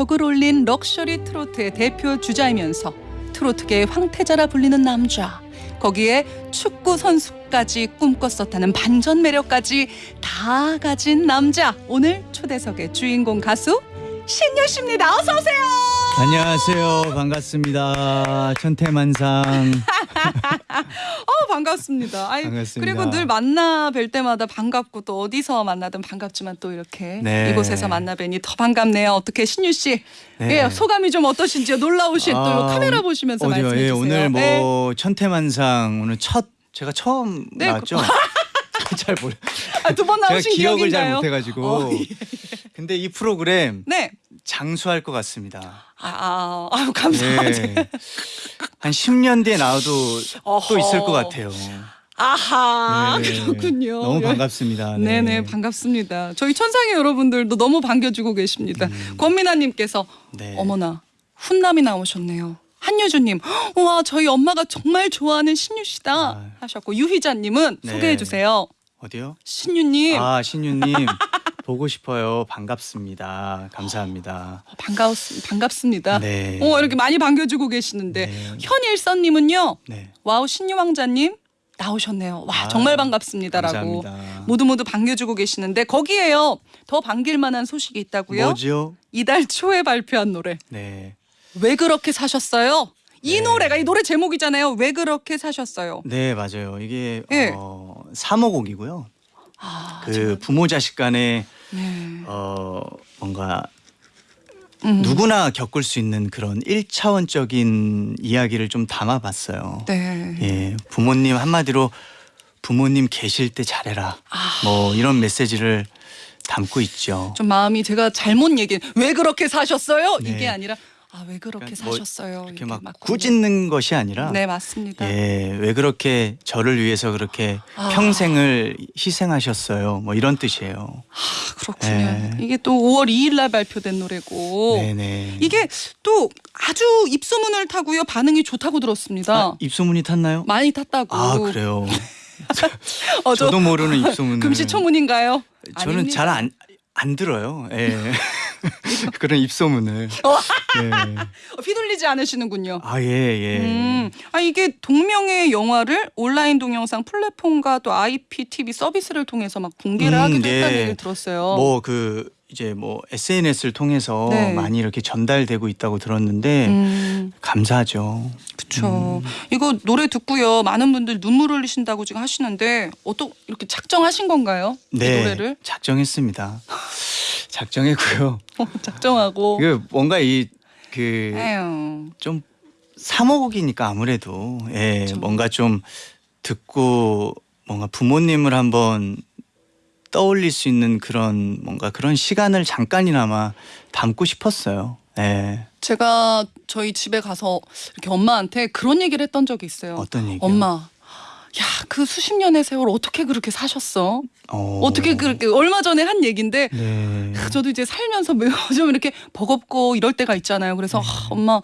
격을 올린 럭셔리 트로트의 대표 주자이면서 트로트계의 황태자라 불리는 남자. 거기에 축구 선수까지 꿈꿨었다는 반전 매력까지 다 가진 남자. 오늘 초대석의 주인공 가수 신유 씨입니다. 어서 오세요. 안녕하세요. 반갑습니다. 천태만상. 어 반갑습니다. 아이, 반갑습니다. 그리고 늘 만나 뵐 때마다 반갑고 또 어디서 만나든 반갑지만 또 이렇게 네. 이곳에서 만나 뵈니 더 반갑네요. 어떻게 신유 씨? 네. 예, 소감이 좀 어떠신지요? 놀라우신 또 아, 카메라 보시면서 어디요? 말씀해 예, 주세요. 오늘 뭐 네. 천태만상 오늘 첫 제가 처음 네, 나왔죠. 잘 모르. 아, 두번 나오신 기억을 잘 기억인가요? 못해가지고. 어, 예. 근데 이 프로그램 네. 장수할 것 같습니다. 아, 아 아유 감사하지. 네. 한 10년 뒤에 나와도 어허. 또 있을 것 같아요. 아하 네. 그렇군요. 너무 예. 반갑습니다. 네. 네네 반갑습니다. 저희 천상의 여러분들도 너무 반겨주고 계십니다. 권민아님께서 음. 네. 어머나 훈남이 나오셨네요. 한유주님, 와 저희 엄마가 정말 좋아하는 신유 씨다 아. 하셨고 유희자님은 네. 소개해 주세요. 어디요? 신유님 아 신유님 보고 싶어요. 반갑습니다. 감사합니다. 반가웠 반갑습니다. 네. 어 이렇게 많이 반겨주고 계시는데 네. 현일선님은요. 네. 와우 신유 왕자님 나오셨네요. 와 아, 정말 반갑습니다라고 감사합니다. 모두 모두 반겨주고 계시는데 거기에요 더 반길 만한 소식이 있다고요. 뭐죠? 이달 초에 발표한 노래 네. 왜 그렇게 사셨어요? 이 네. 노래가 이 노래 제목이잖아요. 왜 그렇게 사셨어요? 네 맞아요. 이게 예. 어, 사모곡이고요. 아, 그 부모 자식 간에 네. 어, 뭔가 음. 누구나 겪을 수 있는 그런 일차원적인 이야기를 좀 담아봤어요. 네. 예, 부모님 한마디로 부모님 계실 때 잘해라. 아. 뭐 이런 메시지를 담고 있죠. 좀 마음이 제가 잘못 얘기. 왜 그렇게 사셨어요? 네. 이게 아니라 아 왜 그렇게 그러니까 뭐 사셨어요? 이렇게 막. 꾸짖는 것이 아니라 네 맞습니다. 예, 왜 그렇게 저를 위해서 그렇게 아. 평생을 희생하셨어요. 뭐 이런 뜻이에요. 아, 그렇군요. 네. 이게 또 5월 2일 날 발표된 노래고 네네. 이게 또 아주 입소문을 타고요 반응이 좋다고 들었습니다. 아, 입소문이 탔나요? 많이 탔다고. 아 그래요. 어, 저 저도 모르는 입소문을. 금시초문인가요? 저는. 잘 안 안 들어요. 예. 그런 입소문을. 어. 예. 어, 휘둘리지 않으시는군요. 아 예 예. 음, 아 이게 동명의 영화를 온라인 동영상 플랫폼과 또 IPTV 서비스를 통해서 막 공개를 음, 하기도 네. 했다는 얘기를 들었어요. 뭐 그 이제 뭐 SNS를 통해서 네. 많이 이렇게 전달되고 있다고 들었는데 음, 감사하죠. 그렇죠. 이거 노래 듣고요. 많은 분들 눈물 흘리신다고 지금 하시는데 어떤 이렇게 작정하신 건가요? 네. 이 노래를 작정했습니다. 작정했고요. 어, 작정하고. 그 뭔가 이그좀 에휴. 사모곡이니까 아무래도 예, 그렇죠. 뭔가 좀 듣고 뭔가 부모님을 한번 떠올릴 수 있는 그런 뭔가 그런 시간을 잠깐이나마 담고 싶었어요. 예. 제가 저희 집에 가서 이렇게 엄마한테 그런 얘기를 했던 적이 있어요. 어떤 얘기요? 엄마, 야 그 수십 년의 세월 어떻게 그렇게 사셨어? 어. 어떻게 그렇게 얼마 전에 한 얘긴데 네. 저도 이제 살면서 매우 좀 이렇게 버겁고 이럴 때가 있잖아요. 그래서 네. 아, 엄마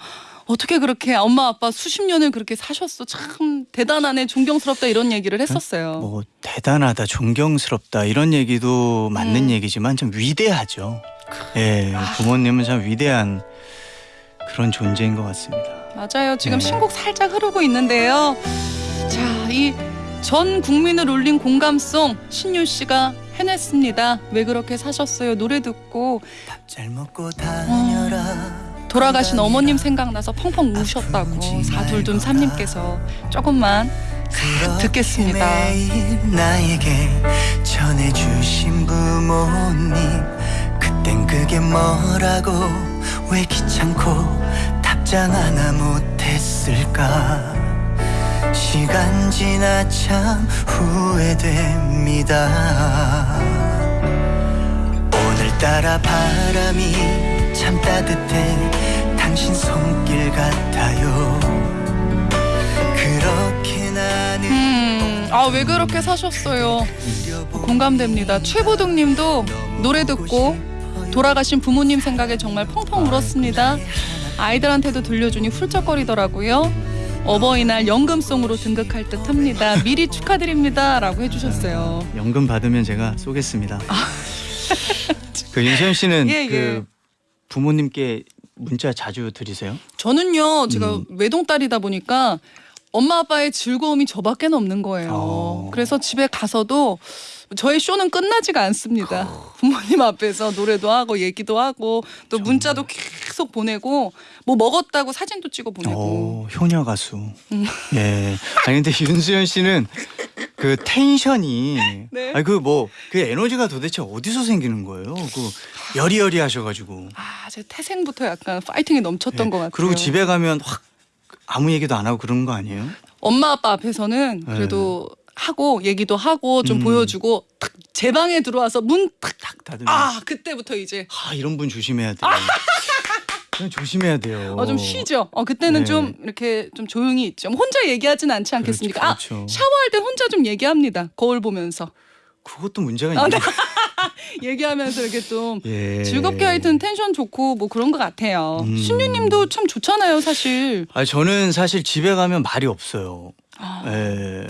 어떻게 그렇게 엄마 아빠 수십 년을 그렇게 사셨어 참 대단하네 존경스럽다 이런 얘기를 했었어요. 뭐 대단하다, 존경스럽다 이런 얘기도 맞는 음. 얘기지만 좀 위대하죠. 예, 부모님은 참 위대한 그런 존재인 것 같습니다. 맞아요. 지금 네. 신곡 살짝 흐르고 있는데요. 자, 이 전 국민을 울린 공감송 신유 씨가 해냈습니다. 왜 그렇게 사셨어요? 노래 듣고 밥 잘 먹고 다녀라. 돌아가신 어머님 생각나서 펑펑 우셨다고 사둘둔 삼님께서 조금만 싹 듣겠습니다. 나에게 전해주신 부모님 그땐 그게 뭐라고 왜 귀찮고 답장 하나 못했을까? 시간 지나 참 후회됩니다. 오늘따라 바람이 참 따뜻해 당신 손길 같아요 그렇게 나는 음, 아왜 그렇게 사셨어요? 공감됩니다. 최보동님도 노래 듣고 돌아가신 부모님 생각에 정말 펑펑 울었습니다. 아이들한테도 들려주니 훌쩍거리더라고요. 어버이날 연금송으로 등극할 듯 합니다. 미리 축하드립니다 라고 해주셨어요. 연금 받으면 제가 쏘겠습니다. 그 윤소연 씨는 예, 예. 그 부모님께 문자 자주 드리세요? 저는요, 제가 음. 외동딸이다 보니까 엄마 아빠의 즐거움이 저밖에 없는 거예요. 어. 그래서 집에 가서도 저의 쇼는 끝나지가 않습니다. 부모님 앞에서 노래도 하고 얘기도 하고 또 문자도 계속 보내고 뭐 먹었다고 사진도 찍어 보내고. 오, 효녀 가수. 음. 예. 아니 근데 윤수연 씨는 그 텐션이 네. 아니 그뭐 그 에너지가 도대체 어디서 생기는 거예요? 그 여리여리 하셔가지고. 아, 제 태생부터 약간 파이팅이 넘쳤던 예. 것 같아요. 그리고 집에 가면 확 아무 얘기도 안 하고 그런 거 아니에요? 엄마 아빠 앞에서는 그래도 하고 얘기도 하고 좀 네. 음. 보여주고 탁 제 방에 들어와서 문탁탁 다들 아 그때부터 이제 아 이런 분 조심해야 돼. 그냥 조심해야 돼요. 어, 좀 쉬죠. 어, 그때는 네. 좀 이렇게 좀 조용히 있죠. 뭐 혼자 얘기하진 않지 않겠습니까? 그렇죠. 아 샤워할 때 혼자 좀 얘기합니다. 거울 보면서 그것도 문제가 아, 있네. 얘기하면서 이렇게 좀 예. 즐겁게 하여튼 텐션 좋고 뭐 그런 것 같아요. 음. 신유님도 참 좋잖아요, 사실. 아 저는 사실 집에 가면 말이 없어요. 아, 예,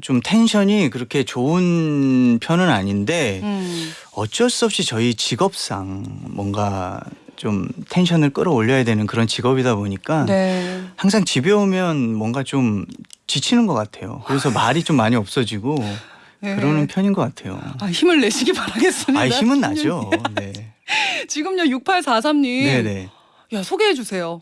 좀 텐션이 그렇게 좋은 편은 아닌데 음. 어쩔 수 없이 저희 직업상 뭔가 좀 텐션을 끌어올려야 되는 그런 직업이다 보니까 네. 항상 집에 오면 뭔가 좀 지치는 것 같아요. 그래서 말이 좀 많이 없어지고 네. 그러는 편인 것 같아요. 아, 힘을 내시기 바라겠습니다. 아 힘은. 나죠. 네. 지금요 6843님. 네네. 야 소개해 주세요.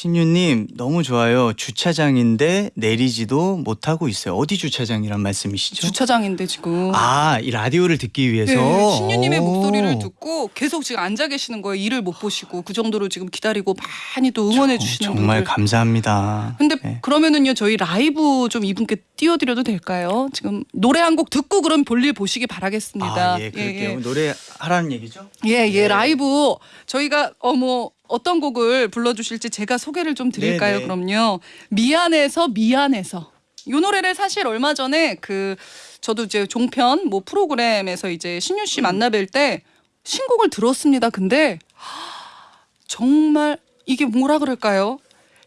신유님 너무 좋아요. 주차장인데 내리지도 못하고 있어요. 어디 주차장이란 말씀이시죠? 주차장인데 지금. 아, 이 라디오를 듣기 위해서. 네, 신유님의 오. 목소리를 듣고 계속 지금 앉아 계시는 거예요. 일을 못 보시고 그 정도로 지금 기다리고 많이 또 응원해 주시는 정말 분들. 감사합니다. 근데 네. 그러면은요 저희 라이브 좀 이분께 띄워드려도 될까요? 지금 노래 한 곡 듣고 그럼 볼일 보시기 바라겠습니다. 아, 예, 그럴게요. 노래 하라는 얘기죠? 예, 예, 네. 라이브 저희가 어뭐 어떤 곡을 불러주실지 제가 소개를 좀 드릴까요? 네, 네. 그럼요. 미안해서 미안해서 이 노래를 사실 얼마 전에 그 저도 이제 종편 뭐 프로그램에서 이제 신유 씨 만나뵐 때 신곡을 들었습니다. 근데 정말 이게 뭐라 그럴까요?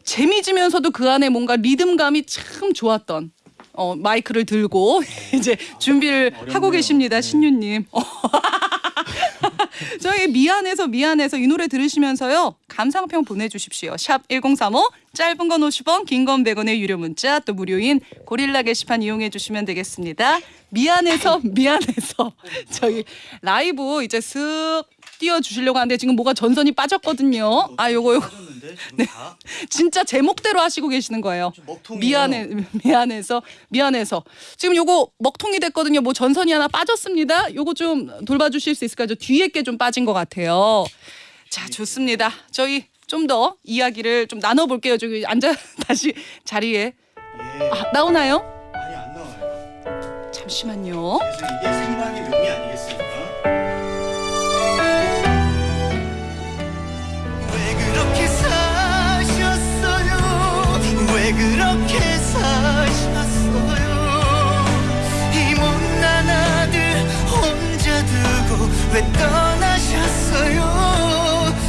재미지면서도 그 안에 뭔가 리듬감이 참 좋았던 어, 마이크를 들고 이제 준비를 하고 어렵네요. 계십니다, 네. 신유님. 어. 저희 미안해서 미안해서 이 노래 들으시면서요 감상평 보내주십시오. 샵 #1035 짧은 건 50원, 긴 건 100원의 유료 문자 또 무료인 고릴라 게시판 이용해 주시면 되겠습니다. 미안해서 미안해서 저희 라이브 이제 쓱 띄워 주시려고 하는데 지금 뭐가 전선이 빠졌거든요. 아 요거 요거 네. 다 진짜 제목대로 하시고 계시는 거예요. 미안해 미안해서 미안해서 지금 요거 먹통이 됐거든요. 뭐 전선이 하나 빠졌습니다. 요거 좀 돌봐주실 수 있을까요? 저 뒤에 게 좀 빠진 것 같아요. 자 좋습니다. 저희 좀 더 이야기를 좀 나눠볼게요. 저기 앉아 다시 자리에 예. 아, 나오나요? 아니 안 나와요. 잠시만요. 그래서 이게 생방의 묘미 아니겠습 왜 그렇게 사셨어요 이 못난 아들 혼자 두고 왜 떠나셨어요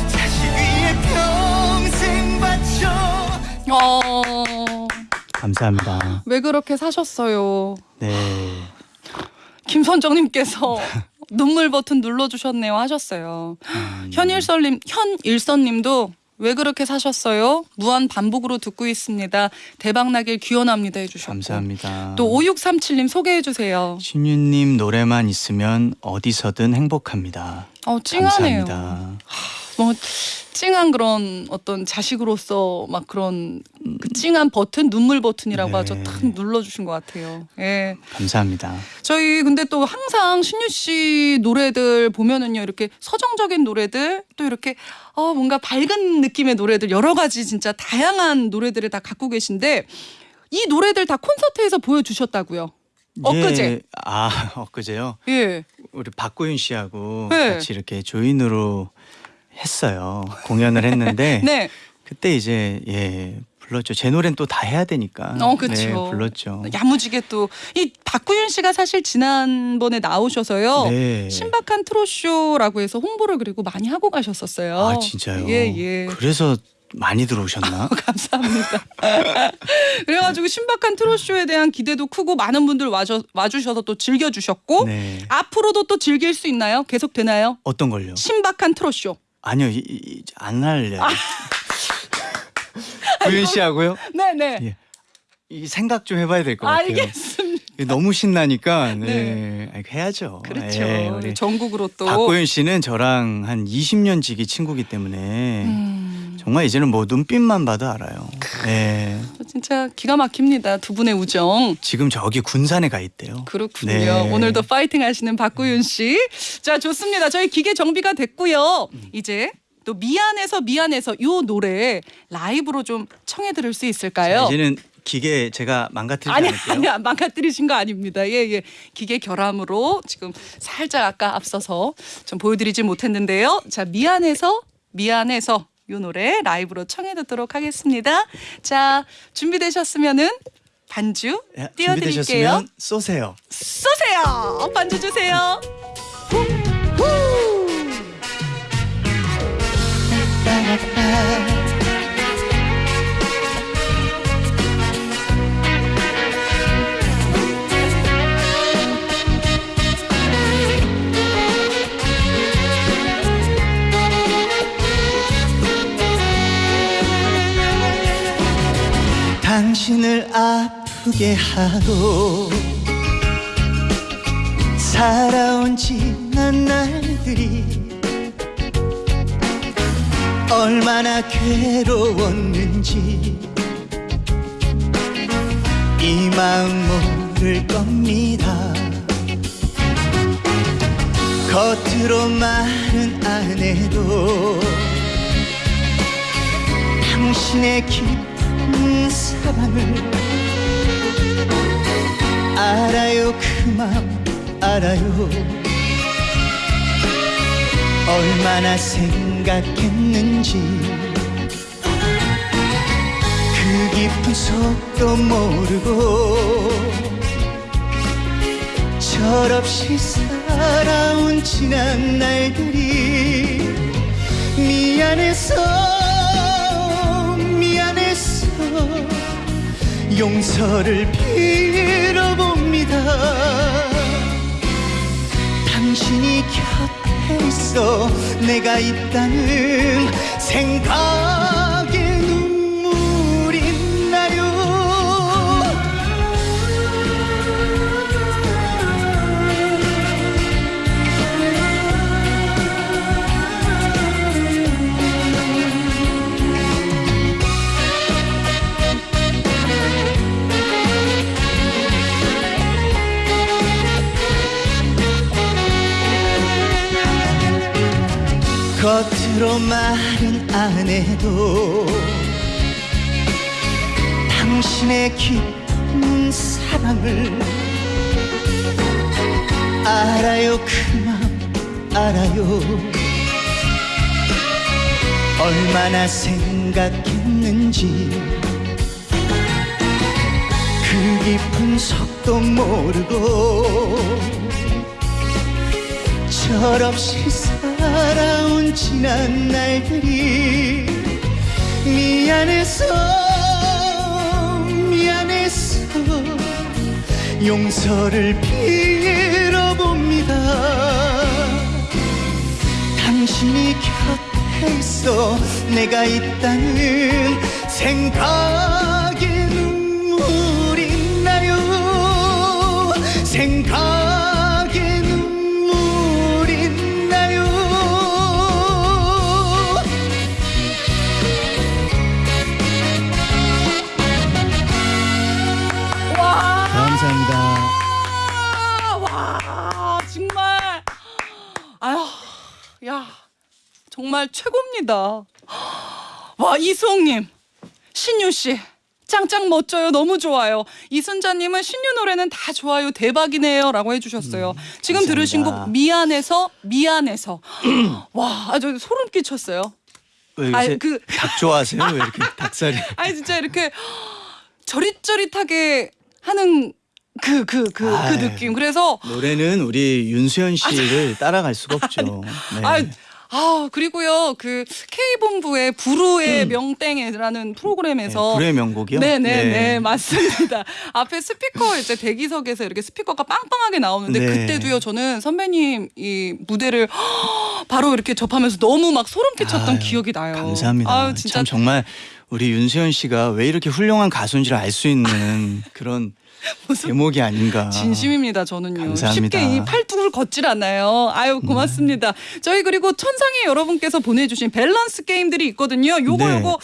자식 위에 평생 바쳐 어, 감사합니다. 왜 그렇게 사셨어요? 네. 김선정님께서 눈물 버튼 눌러주셨네요 하셨어요. 음, 현일설님, 현일선님도 왜 그렇게 사셨어요? 무한 반복으로 듣고 있습니다. 대박 나길 기원합니다 해주셨고. 감사합니다. 또 5637님 소개해 주세요. 신유님 노래만 있으면 어디서든 행복합니다. 어 찡하네요. 감사합니다. 뭐 찡한 그런 어떤 자식으로서 막 그런 그 찡한 버튼 눈물 버튼이라고 네. 하죠. 탁 눌러주신 것 같아요. 예. 감사합니다. 저희 근데 또 항상 신유 씨 노래들 보면은요 이렇게 서정적인 노래들 또 이렇게 어 뭔가 밝은 느낌의 노래들 여러 가지 진짜 다양한 노래들을 다 갖고 계신데 이 노래들 다 콘서트에서 보여주셨다고요. 엊그제. 예, 아 엊그제요. 예. 우리 박고윤 씨하고 네. 같이 이렇게 조인으로 했어요. 공연을 했는데 네. 그때 이제 예 불렀죠. 제 노래는 또 다 해야 되니까. 어, 그쵸. 네, 불렀죠. 야무지게 또 이 박구윤 씨가 사실 지난번에 나오셔서요. 네. 신박한 트롯쇼라고 해서 홍보를 그리고 많이 하고 가셨었어요. 아 진짜요? 예, 예. 그래서 많이 들어오셨나? 감사합니다. 그래가지고 신박한 트롯쇼에 대한 기대도 크고 많은 분들 와주, 와주셔서 또 즐겨주셨고 네. 앞으로도 또 즐길 수 있나요? 계속 되나요? 어떤 걸요? 신박한 트롯쇼. 아니요, 이, 이, 안 할래요. 아. 구윤 씨하고요. 네네. 예. 이 생각 좀 해봐야 될 것 같아요. 알겠습니다. 너무 신나니까 네. 네. 해야죠. 그렇죠. 예, 우리 전국으로 또. 박고윤 씨는 저랑 한 20년 지기 친구기 때문에 음, 정말 이제는 뭐 눈빛만 봐도 알아요. 예. 진짜 기가 막힙니다. 두 분의 우정. 지금 저기 군산에 가 있대요. 그렇군요. 네. 오늘도 파이팅 하시는 박구윤 씨. 자, 좋습니다. 저희 기계 정비가 됐고요. 이제 또 미안해서 미안해서 요 노래 라이브로 좀 청해 들을 수 자, 있을까요? 이제는 기계 제가 망가뜨리지 아니 않을게요. 아니 안 망가뜨리신 거 아닙니다. 예 예. 기계 결함으로 지금 살짝 아까 앞서서 좀 보여드리지 못했는데요. 자 미안해서 미안해서 요 노래 라이브로 청해 듣도록 하겠습니다. 자 준비되셨으면은 반주 예, 띄워드릴게요. 쏘세요. 쏘세요. 반주 주세요. 당신을 아프게 하고 살아온 지난 날들이 얼마나 괴로웠는지 이 마음 모를 겁니다. 겉으로 말은 안 해도 당신의 깊은 사랑을 알아요 그 맘 알아요. 얼마나 생각했는지 그 깊은 속도 모르고 철없이 살아온 지난 날들이 미안해서 미안해서 용서를 빌어봅니다. 당신이 곁에 있어 내가 있다는 생각 생각했는지. 그 깊은 속도 모르고 철없이 살아온 지난 날들이 미안해서 미안해서 용서를 빌어봅니다. 당신이 곁에 있어 내가 있다는 생각에 눈 정말 최고입니다. 와 이수홍님 신유 씨 짱짱 멋져요 너무 좋아요 이순자님은 신유 노래는 다 좋아요 대박이네요 라고 해주셨어요. 지금 감사합니다. 들으신 곡 미안해서 미안해서 와 아주 소름 끼쳤어요. 왜 요새 아이, 그- 닭 좋아하세요? 왜 이렇게 닭살이? 아니 진짜 이렇게 저릿저릿하게 하는 그 그그그 아이. 느낌 그래서 노래는 우리 윤수연 씨를 따라갈 수가 없죠. 네. 아, 아 그리고요 그 K 본부의 부르의 명땡이라는 프로그램에서 네, 불의 명곡이요. 네네 네 네. 맞습니다. 앞에 스피커 이제 대기석에서 이렇게 스피커가 빵빵하게 나오는데 네. 그때도요 저는 선배님 이 무대를 바로 이렇게 접하면서 너무 막 소름 끼쳤던 아유, 기억이 나요. 감사합니다. 아유 진짜 참 정말 우리 윤수연 씨가 왜 이렇게 훌륭한 가수인지를 알 수 있는 그런 제목이 아닌가. 진심입니다 저는요. 감사합니다. 쉽게 이 팔뚝을 걷질 않아요. 아유 고맙습니다. 저희 그리고 천상의 여러분께서 보내주신 밸런스 게임들이 있거든요. 요거 네. 요거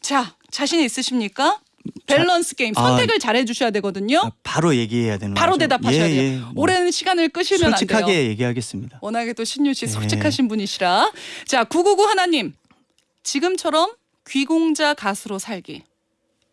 자 자신 있으십니까? 밸런스 게임 아. 선택을 잘 해 주셔야 되거든요. 아, 바로 얘기해야 되는 바로 거죠? 대답하셔야 예, 돼요. 예. 뭐 오랜 시간을 끄시면 안 돼요. 솔직하게 얘기하겠습니다. 워낙에 또 신유 씨 네. 솔직하신 분이시라. 자, 999 하나님. 지금처럼 귀공자 가수로 살기.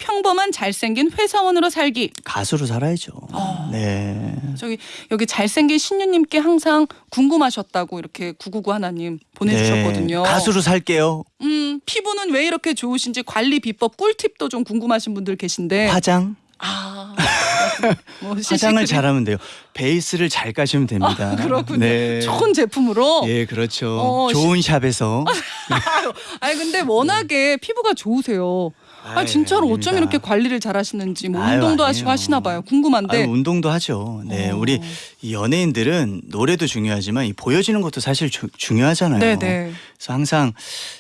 평범한 잘생긴 회사원으로 살기. 가수로 살아야죠. 어. 네. 저기 여기 잘생긴 신유님께 항상 궁금하셨다고 이렇게 999 하나님 보내주셨거든요. 네. 가수로 살게요. 음, 피부는 왜 이렇게 좋으신지 관리 비법 꿀팁도 좀 궁금하신 분들 계신데. 화장. 아, 뭐 화장을. 잘하면 돼요. 베이스를 잘 까시면 됩니다. 아, 그렇군요. 네. 좋은 제품으로. 예, 그렇죠. 어, 좋은 샵에서. 아니 근데 워낙에 피부가 좋으세요. 아 진짜로 어쩜 아닙니다. 이렇게 관리를 잘하시는지 뭐 아유, 운동도 아니에요. 하시고 하시나 봐요. 궁금한데. 아유, 운동도 하죠. 네, 어. 우리 이 연예인들은 노래도 중요하지만 이 보여지는 것도 사실 주- 중요하잖아요. 네네. 그래서 항상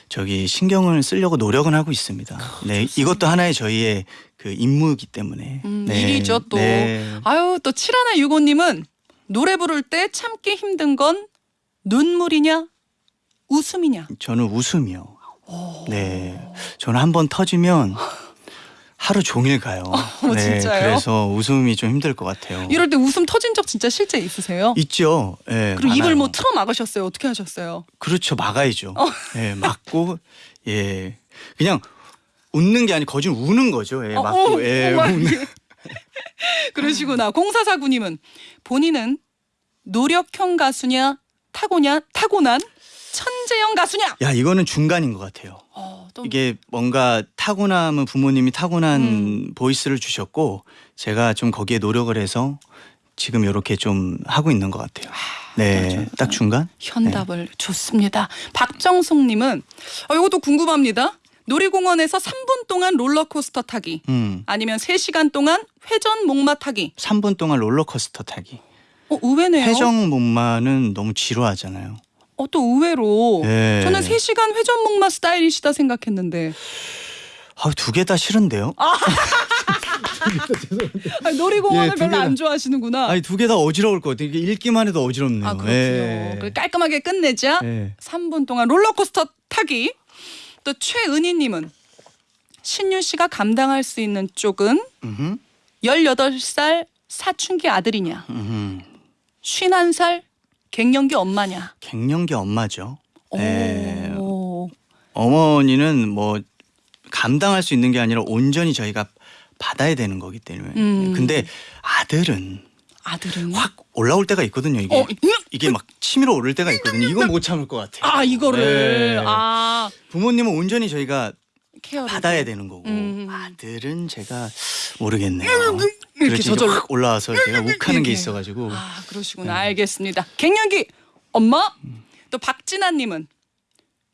저기 신경을 쓰려고 노력은 하고 있습니다. 네, 이것도 하나의 저희의 그 임무이기 때문에. 음, 네, 일이죠 또. 네. 아유 또 칠하나 유고님은 노래 부를 때 참기 힘든 건 눈물이냐 웃음이냐. 저는 웃음이요. 네, 저는 한 번 터지면 하루 종일 가요. 어, 진짜요? 그래서 웃음이 좀 힘들 것 같아요. 이럴 때 웃음 터진 적 진짜 실제 있으세요? 있죠. 예. 그리고 입을 많아요. 뭐 틀어 막으셨어요? 어떻게 하셨어요? 그렇죠. 막아야죠. 어. 예, 막고 예. 그냥 웃는 게 아니고 거짓 우는 거죠. 예, 어, 막고 어, 예. 우는. 이렇게. 그러시구나. 공사사구님은 본인은 노력형 가수냐 타고냐 타고난 천재형 가수냐? 야, 이거는 중간인 것 같아요. 어, 또 이게 뭔가 타고남은 부모님이 타고난 음. 보이스를 주셨고 제가 좀 거기에 노력을 해서 지금 이렇게 좀 하고 있는 것 같아요. 네, 그렇죠. 딱 중간. 현답을 좋습니다. 박정숙님은 어, 이것도 궁금합니다. 놀이공원에서 3분 동안 롤러코스터 타기 음, 아니면 3시간 동안 회전 목마 타기. 3분 동안 롤러코스터 타기. 어, 의외네요. 회전 목마는 너무 지루하잖아요. 어, 또 의외로 네. 저는 3시간 회전 목마 스타일이시다 생각했는데 아, 두 개 다 싫은데요? 아니, 놀이공원을 예, 두 별로 개나. 안 좋아하시는구나. 아니 두 개 다 어지러울 것 같아요. 이게 읽기만 해도 어지럽네요. 아 그렇군요. 예. 그래, 깔끔하게 끝내자. 예. 3분 동안 롤러코스터 타기. 또 최은희님은 신유 씨가 감당할 수 있는 쪽은 음흠, 18살 사춘기 아들이냐, 음흠. 51살 갱년기 엄마냐. 갱년기 엄마죠. 네. 오. 어머니는 뭐 감당할 수 있는 게 아니라 온전히 저희가 받아야 되는 거기 때문에. 음. 근데 아들은 아들은 확 올라올 때가 있거든요. 이게 어, 이게 막 치밀어 오를 때가 있거든요. 이건 못 참을 것 같아요. 아 이거를 네. 아 부모님은 온전히 저희가 케어를 받아야 되는 거고 음. 아들은 제가 모르겠네요. 이렇게 그렇지 이제 저절로. 확 올라와서 제가 욱하는 게 이렇게. 있어가지고 아 그러시구나 알겠습니다. 갱년기 엄마 또 박진아님은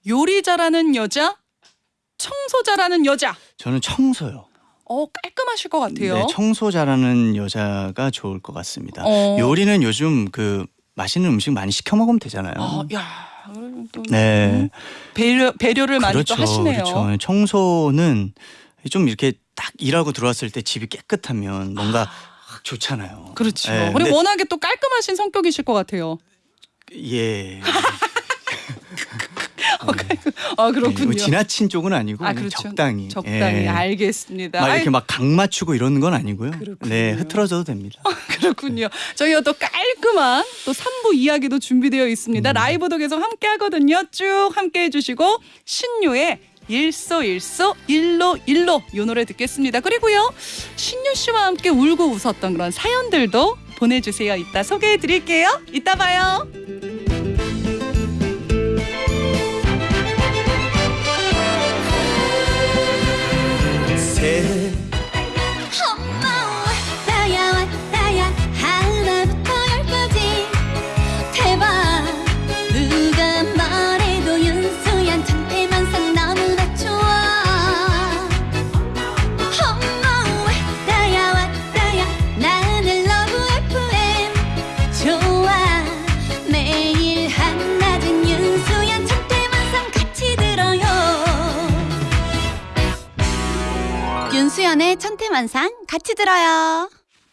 요리 잘하는 여자, 청소 잘하는 여자. 저는 청소요. 어 깔끔하실 것 같아요. 네, 청소 잘하는 여자가 좋을 것 같습니다. 어. 요리는 요즘 그 맛있는 음식 많이 시켜 먹으면 되잖아요. 또 네, 배려 배려를 많이 그렇죠, 또 하시네요. 그렇죠. 청소는 좀 이렇게 딱 일하고 들어왔을 때 집이 깨끗하면 뭔가 좋잖아요. 그렇죠. 네, 그리고 워낙에 또 깔끔하신 성격이실 것 같아요. 예. 아 그렇군요. 뭐 지나친 쪽은 아니고 아 그렇죠. 적당히. 적당히 예. 알겠습니다. 막 이렇게 막 각 맞추고 이러는 건 아니고요. 그렇군요. 네, 흐트러져도 됩니다. 그렇군요. 저희가 또 깔끔한 또 3부 이야기도 준비되어 음. 있습니다. 라이브도 계속 함께 하거든요. 쭉 함께 해주시고 신유의 일소일소 일로 일로 이 노래 듣겠습니다. 그리고요 신유 씨와 함께 울고 웃었던 그런 사연들도 보내주세요. 이따 소개해드릴게요. 이따 봐요. 새 천태만상 같이 들어요.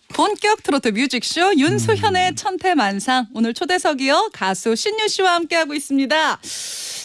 본격 트로트 뮤직쇼 윤수현의 천태만상 오늘 초대석이요 가수 신유 씨와 함께하고 있습니다.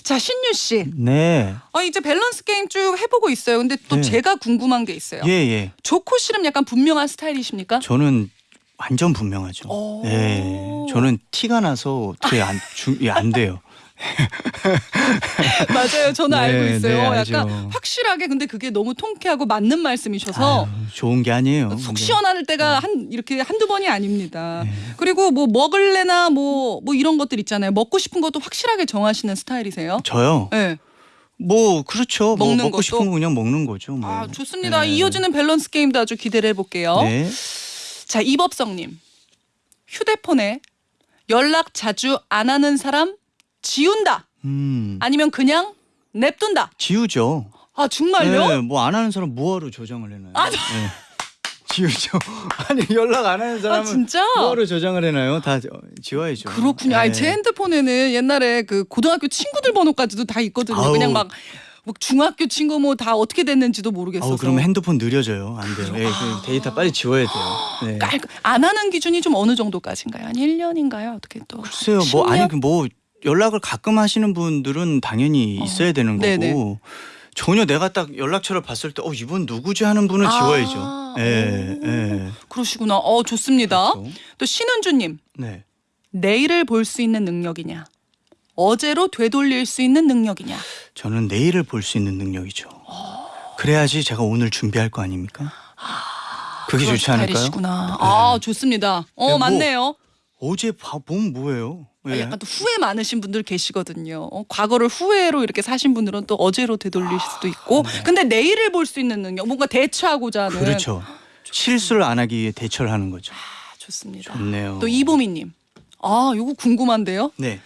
자 신유 씨, 네. 어, 이제 밸런스 게임 쭉 해보고 있어요. 근데 또 네. 제가 궁금한 게 있어요. 예, 예. 좋고 싫음 약간 분명한 스타일이십니까? 저는 완전 분명하죠. 오. 네. 저는 티가 나서 어떻게 안, 주, 예, 안 돼요. 맞아요. 저는 네, 알고 있어요. 네, 약간. 확실하게 근데 그게 너무 통쾌하고 맞는 말씀이셔서 아유, 좋은 게 아니에요. 속 근데. 시원할 때가 한 이렇게 한두 번이 아닙니다. 네. 그리고 뭐 먹을래나 뭐 뭐 이런 것들 있잖아요. 먹고 싶은 것도 확실하게 정하시는 스타일이세요? 저요. 네. 뭐 그렇죠. 뭐 먹는 먹고 것도? 싶은 거 그냥 먹는 거죠. 뭐. 아 좋습니다. 네. 이어지는 밸런스 게임도 아주 기대를 해볼게요. 네. 자 이법성님 휴대폰에 연락 자주 안 하는 사람 지운다 음. 아니면 그냥 냅둔다. 지우죠. 아 정말요? 네, 뭐 안 하는 사람 뭐하러 저장을 해놔요? 아, 네. 지우죠. 아니 연락 안 하는 아 사람은 진짜? 뭐하러 저장을 해놔요? 다 저- 지워야죠. 그렇군요. 아니 네. 제 핸드폰에는 옛날에 그 고등학교 친구들 번호까지도 다 있거든요. 아우. 그냥 막. 뭐 중학교 친구 뭐 다 어떻게 됐는지도 모르겠어서 그러면 핸드폰 느려져요. 안 돼요. 예, 그 데이터 빨리 지워야 돼요. 네. 깔- 안 하는 기준이 좀 어느 정도까지인가요? 한 1년인가요? 어떻게 또? 글쎄요. 뭐 10년? 아니 그뭐 연락을 가끔 하시는 분들은 당연히 어. 있어야 되는 거고 네네. 전혀 내가 딱 연락처를 봤을 때 어 이분 누구지 하는 분은 아, 지워야죠. 예, 오. 예. 그러시구나. 어 좋습니다. 그렇죠. 또 신은주님 네. 내일을 볼 수 있는 능력이냐? 어제로 되돌릴 수 있는 능력이냐? 저는 내일을 볼 수 있는 능력이죠. 그래야지 제가 오늘 준비할 거 아닙니까? 그게 그런 좋지 않을까요? 스타일이시구나. 아 좋습니다. 어 네, 뭐- 맞네요. 어제 봐 보면 뭐예요? 아, 예. 약간 또 후회 많으신 분들 계시거든요. 어, 과거를 후회로 이렇게 사신 분들은 또 어제로 되돌릴 수도 있고. 근데 내일을 볼 수 있는 능력, 뭔가 대처하고자 하는. 네. 그렇죠. 실수를 안 하기 위해 대처를 하는 거죠. 아, 좋습니다. 좋네요. 또 이보미님. 아, 요거 궁금한데요. 네.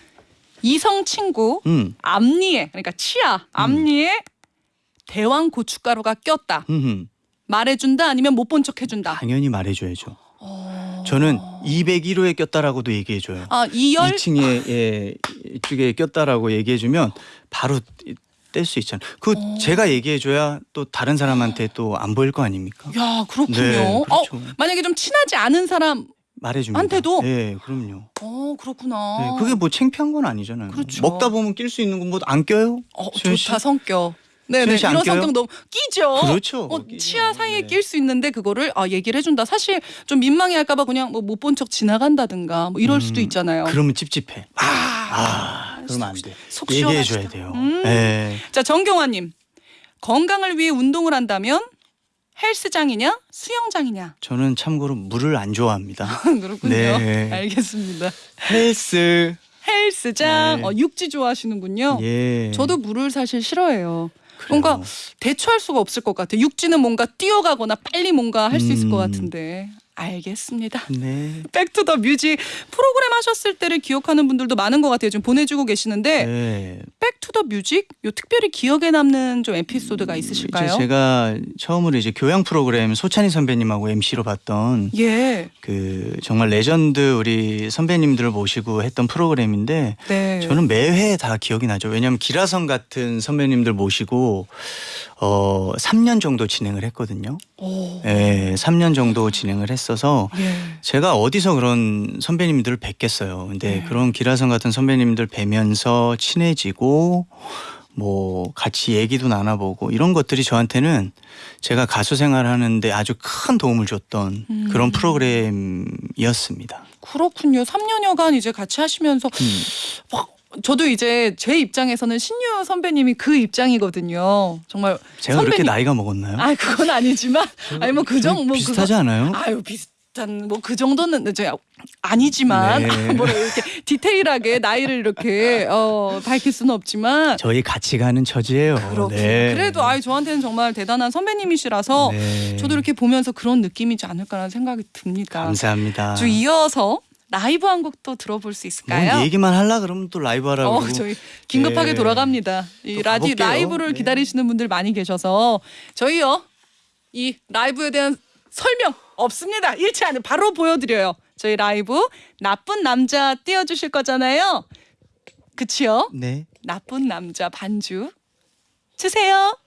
이성 친구 음. 앞니에 그러니까 치아 앞니에 대왕 고춧가루가 꼈다. 흠. 말해준다 아니면 못 본 척 해준다. 당연히 말해줘야죠. 어... 저는 201호에 꼈다라고도 얘기해줘요. 아 이열 2층에 예, 이쪽에 꼈다라고 얘기해주면 바로 뗄 수 있잖아요. 그 어. 제가 얘기해줘야 또 다른 사람한테 또 안 보일 거 아닙니까? 야 그렇군요. 네, 그렇죠. 어, 만약에 좀 친하지 않은 사람, 말해줍니다. 한테도? 네, 그럼요. 어 그렇구나. 네, 그게 뭐 창피한 건 아니잖아요. 그렇죠. 먹다 보면 낄 수 있는 건뭐안 껴요? 어? 좋다 성격. 네네 이런? 성격 너무 끼죠. 그렇죠. 어, 끼죠. 치아 사이에 네. 낄수 있는데 그거를 아 얘기를 해준다. 사실 좀 민망해할까봐 그냥 뭐 못 본 척 지나간다든가 뭐 이럴 수도 음, 있잖아요. 그러면 찝찝해. 아, 아, 그러면 안 돼. 속 얘기해 줘야 시원하시다. 돼요. 음. 네. 자 정경화님 건강을 위해 운동을 한다면 헬스장이냐 수영장이냐 저는 참고로 물을 안 좋아합니다. 그렇군요. 네. 알겠습니다. 헬스. 헬스장 네. 어, 육지 좋아하시는군요. 예. 저도 물을 사실 싫어해요. 그래요. 뭔가 대처할 수가 없을 것 같아요. 육지는 뭔가 뛰어가거나 빨리 뭔가 할 수 있을 것 음. 같은데. 알겠습니다. 네. Back to the Music 프로그램 하셨을 때를 기억하는 분들도 많은 것 같아요. 지금 보내주고 계시는데 네. Back to the Music 요 특별히 기억에 남는 좀 에피소드가 있으실까요? 이제 제가 처음으로 이제 교양 프로그램 소찬휘 선배님하고 MC로 봤던 예, 그 정말 레전드 우리 선배님들을 모시고 했던 프로그램인데 네. 저는 매회 다 기억이 나죠. 왜냐하면 기라성 같은 선배님들 모시고 어 3년 정도 진행을 했거든요. 오, 예, 3년 정도 진행을 했어서 예. 제가 어디서 그런 선배님들을 뵙겠어요. 근데 네. 그런 기라성 같은 선배님들 뵈면서 친해지고 뭐 같이 얘기도 나눠보고 이런 것들이 저한테는 제가 가수 생활하는데 아주 큰 도움을 줬던 음. 그런 프로그램이었습니다. 그렇군요. 3년여간 이제 같이 하시면서 음. 막 저도 이제 제 입장에서는 신유 선배님이 그 입장이거든요. 정말 제가 그렇게 선배님- 나이가 먹었나요? 아 그건 아니지만 아니 뭐 그 정도 뭐 비슷하지 그거- 않아요? 아유 비슷한 뭐 그 정도는 이제 아니지만 네. 뭐 이렇게 디테일하게 나이를 이렇게 어 밝힐 수는 없지만 저희 같이 가는 처지예요. 그렇군요. 네. 그래도 아이 저한테는 정말 대단한 선배님이시라서 네. 저도 이렇게 보면서 그런 느낌이지 않을까라는 생각이 듭니다. 감사합니다. 쭉 이어서 라이브 한곡또 들어볼 수 있을까요? 뭔 얘기만 하려 그러면 또 라이브 하라고 어. 저희 긴급하게 네. 돌아갑니다. 이또 라디 가볼게요. 라이브를 네. 기다리시는 분들 많이 계셔서 저희요 이 라이브에 대한 설명 없습니다. 잃지 않은 바로 보여드려요. 저희 라이브 나쁜 남자 띄워주실 거잖아요. 그치요? 네. 나쁜 남자 반주 주세요.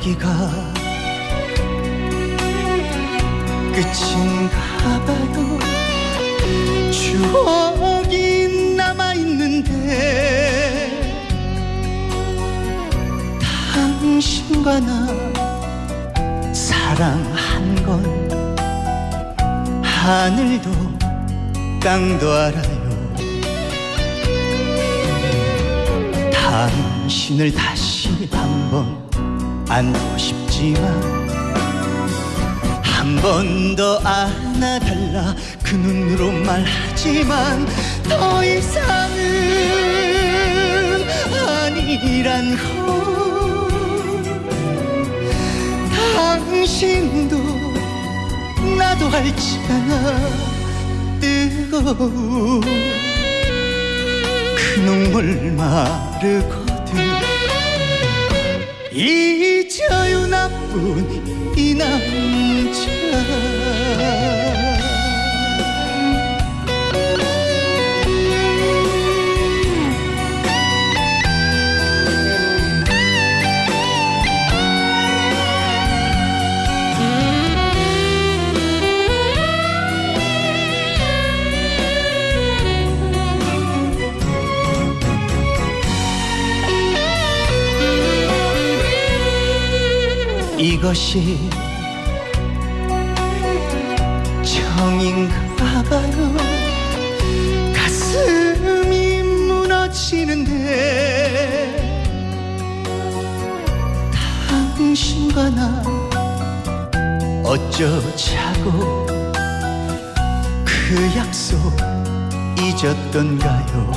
여기가 끝인가 봐요 추억이 남아있는데 당신과 나 사랑한 건 하늘도 땅도 알아요. 당신을 다시 한번 안고 싶지만 한 번 더 안아달라. 그 눈으로 말하지만 더 이상은 아니란 걸. 당신도 나도 알지 않아. 뜨거운 그 눈물 마르거든. 잊 어요 나쁜 것이 정인가 봐요 가슴이 무너지는데 당신과 나 어쩌자고 그 약속 잊었던가요?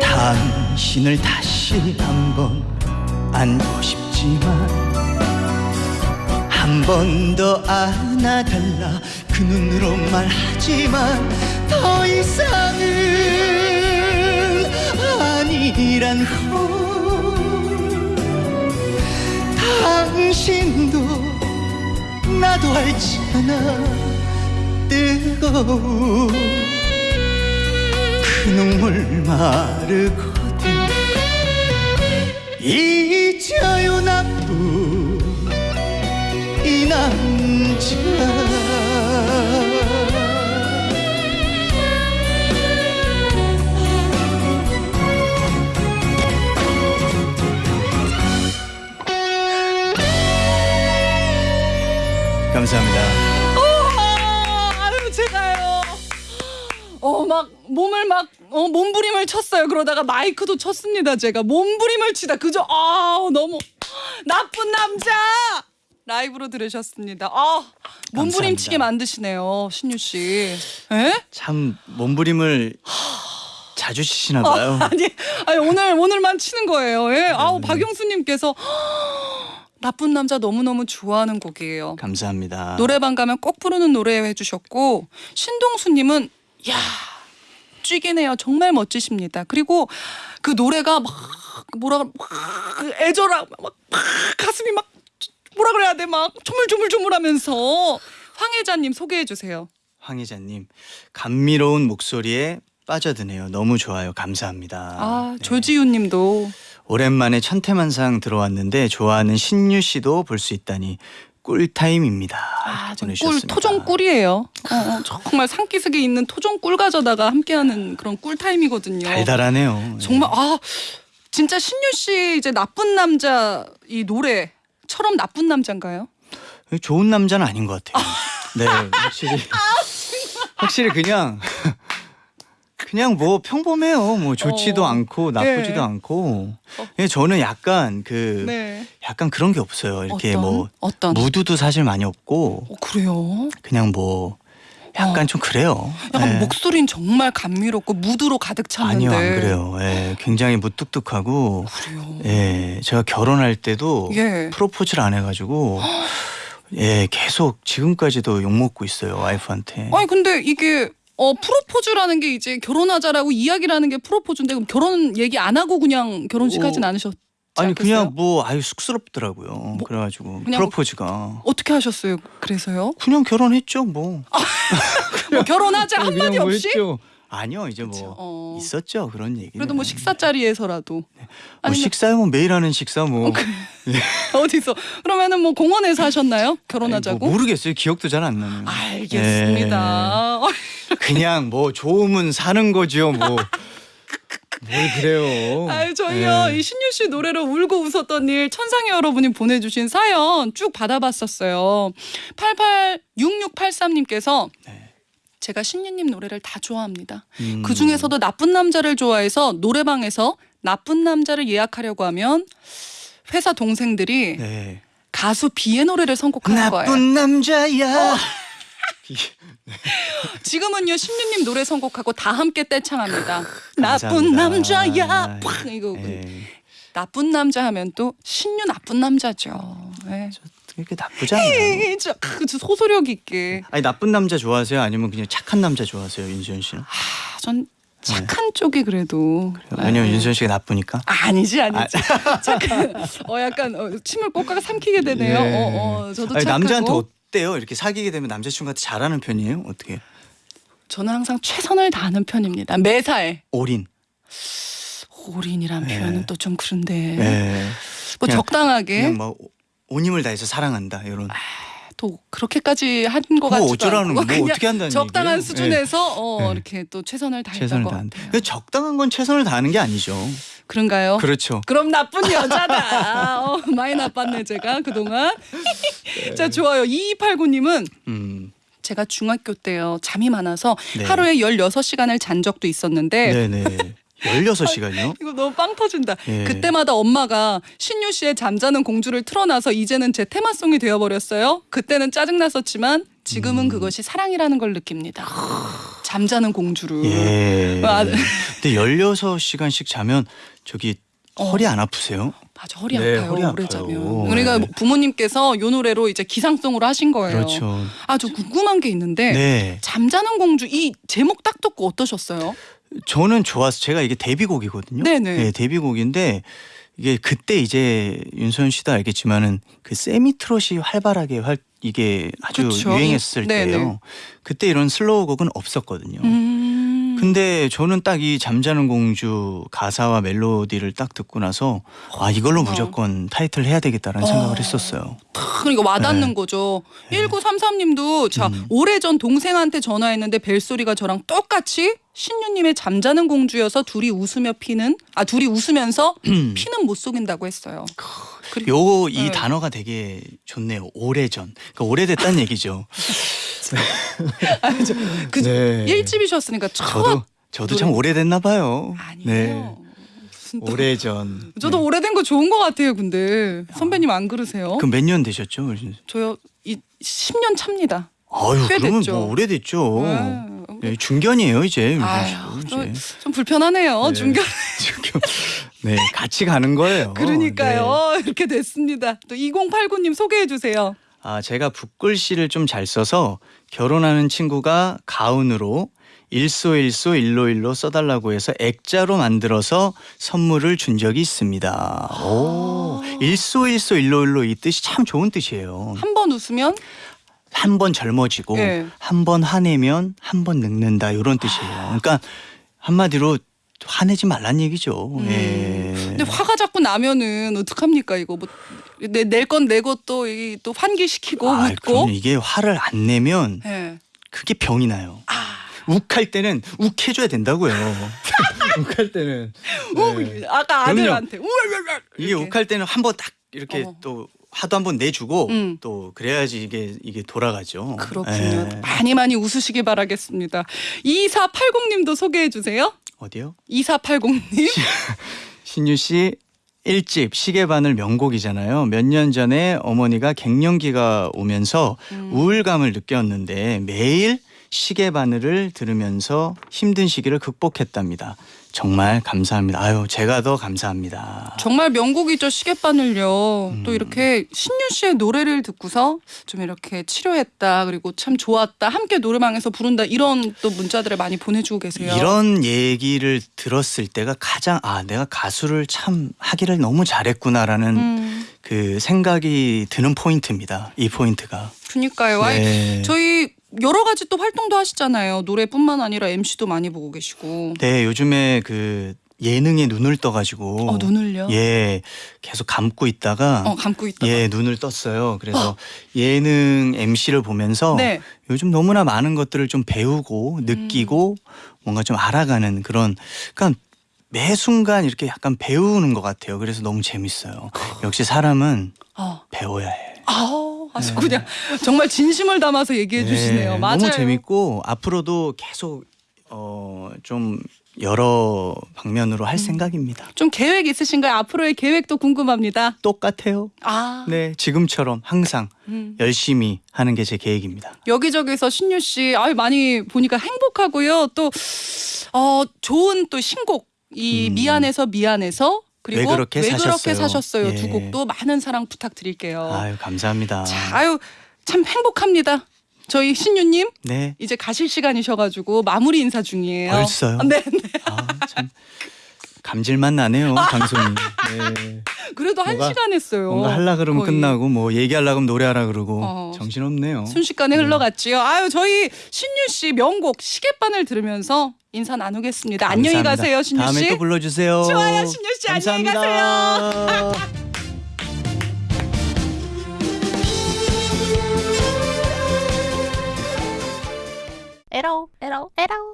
당신을 다시 한번 안고 싶지만 한 번 더 안아달라 그 눈으로 말하지만 더 이상은 아니란 걸 당신도 나도 알지 않아. 뜨거운 그 눈물 마르거든 잊어요 나쁜 이 남자 감사합니다. 아, 아유 제가요. 어막 몸을 막 어, 몸부림을 쳤어요. 그러다가 마이크도 쳤습니다. 제가 몸부림을 치다 그저 아 너무 나쁜 남자 라이브로 들으셨습니다. 아 몸부림 감사합니다. 치게 만드시네요, 신유 씨. 에? 참 몸부림을 자주 치시나 봐요. 아 니, 아니 오늘 오늘만 치는 거예요. 예. 아우 박영수님께서 나쁜 남자 너무 너무 좋아하는 곡이에요. 감사합니다. 노래방 가면 꼭 부르는 노래 해주셨고 신동수님은 야 쥐기네요. 정말 멋지십니다. 그리고 그 노래가 막 뭐라 막 애절하 막, 막 가슴이 막 뭐라 그래야 돼 막 조물조물조물하면서 황혜자님 소개해 주세요. 황희자님 감미로운 목소리에 빠져드네요. 너무 좋아요. 감사합니다. 아 네. 조지훈님도 오랜만에 천태만상 들어왔는데 좋아하는 신유 씨도 볼 수 있다니 꿀타임입니다. 아, 꿀. 토종 꿀이에요. 어, 어, 정말 산기슭에 있는 토종 꿀 가져다가 함께하는 그런 꿀 타임이거든요. 달달하네요. 정말 아 진짜 신유 씨 이제 나쁜 남자 이 노래처럼 나쁜 남자인가요? 네. 좋은 남자는 아닌 것 같아요. 네, 확실히 확실히 그냥 그냥 뭐 평범해요. 뭐 좋지도 어. 않고 나쁘지도 네. 않고. 어. 예, 저는 약간 그 네. 약간 그런 게 없어요. 이렇게 어떤? 뭐 어떤? 무드도 사실 많이 없고 어, 그래요? 그냥 뭐 약간 좀 그래요. 약간 예. 목소리는 정말 감미롭고 무드로 가득 찼는데. 아니요 안 그래요. 예, 굉장히 무뚝뚝하고 그래요. 예, 제가 결혼할 때도 예. 프로포즈를 안 해가지고 예 계속 지금까지도 욕 먹고 있어요 와이프한테. 아니 근데 이게 어 프로포즈라는 게 이제 결혼하자라고 이야기라는 게 프로포즈인데 그럼 결혼 얘기 안 하고 그냥 결혼식 어, 하진 않으셨? 아니 않겠어요? 그냥 뭐 아유 쑥스럽더라고요. 그래가지고 그냥 프로포즈가 어떻게 하셨어요? 그래서요? 그냥 결혼했죠 뭐. 뭐 결혼하자 한마디 그냥 뭐 없이? 했죠. 아니요 이제 뭐 그쵸, 어. 있었죠 그런 얘기. 그래도 뭐 식사 자리에서라도 뭐 아니면- 식사요 뭐 매일 하는 식사 뭐, 어디서 그러면은 뭐 공원에서 하셨나요? 결혼하자고? 뭐 모르겠어요 기억도 잘 안 나는. 알겠습니다. 그냥 뭐 좋으면 사는 거죠 뭐. 뭘 그래요. 아유 저희요 예. 이 신유 씨 노래로 울고 웃었던 일 천상의 여러분이 보내주신 사연 쭉 받아봤었어요. 886683님께서 네. 제가 신유님 노래를 다 좋아합니다. 음. 그 중에서도 나쁜 남자를 좋아해서 노래방에서 나쁜 남자를 예약하려고 하면 회사 동생들이 네. 가수 비의 노래를 선곡하는 거예요. 나쁜 남자야. 지금은요 신유님 노래 선곡하고 다 함께 떼창합니다. 나쁜 남자야. 팍 이거 예. 나쁜 남자 하면 또 신유 나쁜 남자죠. 네. 그렇게 나쁘지 않아요. 저, 그, 저 소소력 있게. 아니 나쁜 남자 좋아하세요? 아니면 그냥 착한 남자 좋아하세요, 윤수현 씨는? 아, 전 착한 쪽이 그래도. 왜냐면 아, 윤수현 씨가 나쁘니까. 아니지 아니지. 착한. 어 약간 어, 침을 꼭가가 삼키게 되네요. 예. 어, 어, 저도 아니, 착하고. 남자한테 어때요? 이렇게 사귀게 되면 남자친구한테 잘하는 편이에요? 어떻게? 저는 항상 최선을 다하는 편입니다. 매사에 올인. 올인이란 표현은 또 좀 그런데 네. 뭐 그냥- 적당하게 그냥 뭐 온 힘을 다해서 사랑한다 이런. 또 그렇게까지 한것 그거 같지도 어쩌라는 않고 거, 뭐 어떻게 한다는 적당한 얘기예요? 수준에서 어, 네. 이렇게 또 최선을 다했던 것 다한다. 같아요. 근데 적당한 건 최선을 다하는 게 아니죠. 그런가요? 그렇죠. 그럼 나쁜 여자다. 어, 많이 나빴네 제가 그동안. 자 좋아요. 2289님은 음. 제가 중학교 때요 잠이 많아서 네. 하루에 16시간을 잔 적도 있었는데 네, 네. 16시간이요? 이거 너무 빵 터진다. 예. 그때마다 엄마가 신유 씨의 잠자는 공주를 틀어놔서 이제는 제 테마송이 되어버렸어요. 그때는 짜증났었지만 지금은 음. 그것이 사랑이라는 걸 느낍니다. 잠자는 공주를. 예. 아, 근데 16시간씩 자면 저기 허리 안 아프세요? 맞아 허리 네, 아파요 허리 오래 아파요. 자면. 그러니까 네. 부모님께서 요 노래로 이제 기상송으로 하신 거예요. 그렇죠. 아 저 궁금한 게 있는데 네. 잠자는 공주 이 제목 딱 듣고 어떠셨어요? 저는 좋았어. 제가 이게 데뷔곡이거든요. 네네. 네, 데뷔곡인데 이게 그때 이제 윤소연 씨도 알겠지만은 그 세미 트롯이 활발하게 활 이게 아주 그쵸. 유행했을 네네. 때예요. 그때 이런 슬로우 곡은 없었거든요. 음. 근데 저는 딱 이 잠자는 공주 가사와 멜로디를 딱 듣고 나서 아 이걸로 그렇구나. 무조건 타이틀 해야 되겠다라는 어. 생각을 했었어요. 그러니까 와닿는 네. 거죠. 1933님도 자 음. 오래전 동생한테 전화했는데 벨소리가 저랑 똑같이 신유님의 잠자는 공주여서 둘이 웃으며 피는 아 둘이 웃으면서 피는 못 속인다고 했어요. 그리고 요 이 네. 단어가 되게 좋네요. 오래전. 그러니까 오래됐다는 얘기죠. 그 네. 일집이셨으니까 첫 저도 저도 참 오래됐나 봐요. 아니에요. 네. 오래전. 저도 네. 오래된 거 좋은 것 같아요. 근데 선배님 안 그러세요? 그럼 몇 년 되셨죠? 저요 이 10년 차입니다. 아유 꽤 그러면 됐죠. 뭐 오래됐죠. 네. 네, 중견이에요 이제. 아유, 이제. 좀 불편하네요. 네. 중견. 중견. 네 같이 가는 거예요. 그러니까요. 네. 이렇게 됐습니다. 또 2089님 소개해 주세요. 아 제가 붓글씨를 좀 잘 써서 결혼하는 친구가 가운으로 일소일소 일로일로 써달라고 해서 액자로 만들어서 선물을 준 적이 있습니다. 아. 오, 일소일소 일로일로 이 뜻이 참 좋은 뜻이에요. 한 번 웃으면 한 번 젊어지고 예. 한번 화내면 한 번 늙는다 이런 뜻이에요. 그러니까 한마디로 화내지 말란 얘기죠. 음. 예. 근데 화가 자꾸 나면은 어떡합니까 이거 뭐낼 건 내고 또또 환기시키고 아, 웃고. 그럼 이게 화를 안 내면 예. 그게 병이 나요. 아, 욱할 때는 욱해줘야 된다고요. 욱할 때는 네. 우, 아까. 아들한테 이게. 욱할 때는 한 번 딱 이렇게 어. 또 화도 한번 내주고 음. 또 그래야지 이게 이게 돌아가죠. 그렇군요. 예. 많이 많이 웃으시길 바라겠습니다. 2480님도 소개해 주세요. 어디요? 2480님. 신유 씨 1집 시계바늘 명곡이잖아요. 몇 년 전에 어머니가 갱년기가 오면서 음. 우울감을 느꼈는데 매일 시계 바늘을 들으면서 힘든 시기를 극복했답니다. 정말 감사합니다. 아유, 제가 더 감사합니다. 정말 명곡이죠 시계바늘요. 음. 또 이렇게 신유 씨의 노래를 듣고서 좀 이렇게 치료했다 그리고 참 좋았다 함께 노래방에서 부른다 이런 또 문자들을 많이 보내주고 계세요. 이런 얘기를 들었을 때가 가장 아 내가 가수를 참 하기를 너무 잘했구나라는 음, 그 생각이 드는 포인트입니다. 이 포인트가. 그니까요. 네. 저희 여러 가지 또 활동도 하시잖아요. 노래뿐만 아니라 MC도 많이 보고 계시고. 네, 요즘에 그 예능에 눈을 떠가지고 어 눈을요? 예 계속 감고 있다가 어 감고 있다. 예 눈을 떴어요. 그래서 예능 MC를 보면서 네. 요즘 너무나 많은 것들을 좀 배우고 음. 느끼고 뭔가 좀 알아가는 그런 그러니까 매 순간 이렇게 약간 배우는 것 같아요. 그래서 너무 재밌어요. 역시 사람은 어. 배워야 해. 아우 아주 그냥 정말 진심을 담아서 얘기해 주시네요. 네, 맞아요. 너무 재밌고 앞으로도 계속 어, 좀 여러 방면으로 음. 할 생각입니다. 좀 계획 있으신가요? 앞으로의 계획도 궁금합니다. 똑같아요. 아. 네, 지금처럼 항상 음. 열심히 하는 게 제 계획입니다. 여기저기서 신유 씨 아유 많이 보니까 행복하고요. 또 어, 좋은 또 신곡 이 음. 미안해서 미안해서 그리고 왜 그렇게 사셨어요? 사셨어요? 두 예. 곡도 많은 사랑 부탁드릴게요. 아유 감사합니다. 자, 아유 참 행복합니다. 저희 신유님 네, 이제 가실 시간이셔가지고 마무리 인사 중이에요. 벌써요? 네, 네. 아, 참 감질만 나네요 방송이. 네. 그래도 한 뭔가- 시간 했어요. 뭔가 하려 그러면 거의. 끝나고 뭐 얘기하려 그러면 노래하라 그러고 어. 정신 없네요. 순식간에 네. 흘러갔지요. 아유 저희 신유 씨 명곡 시계바늘 들으면서 인사 나누겠습니다. 안녕히 감사합니다. 가세요, 신유 다음에 씨. 또 불러주세요. 좋아요, 신유 씨. 안녕히 감사합니다. 에러, 에러, 에러.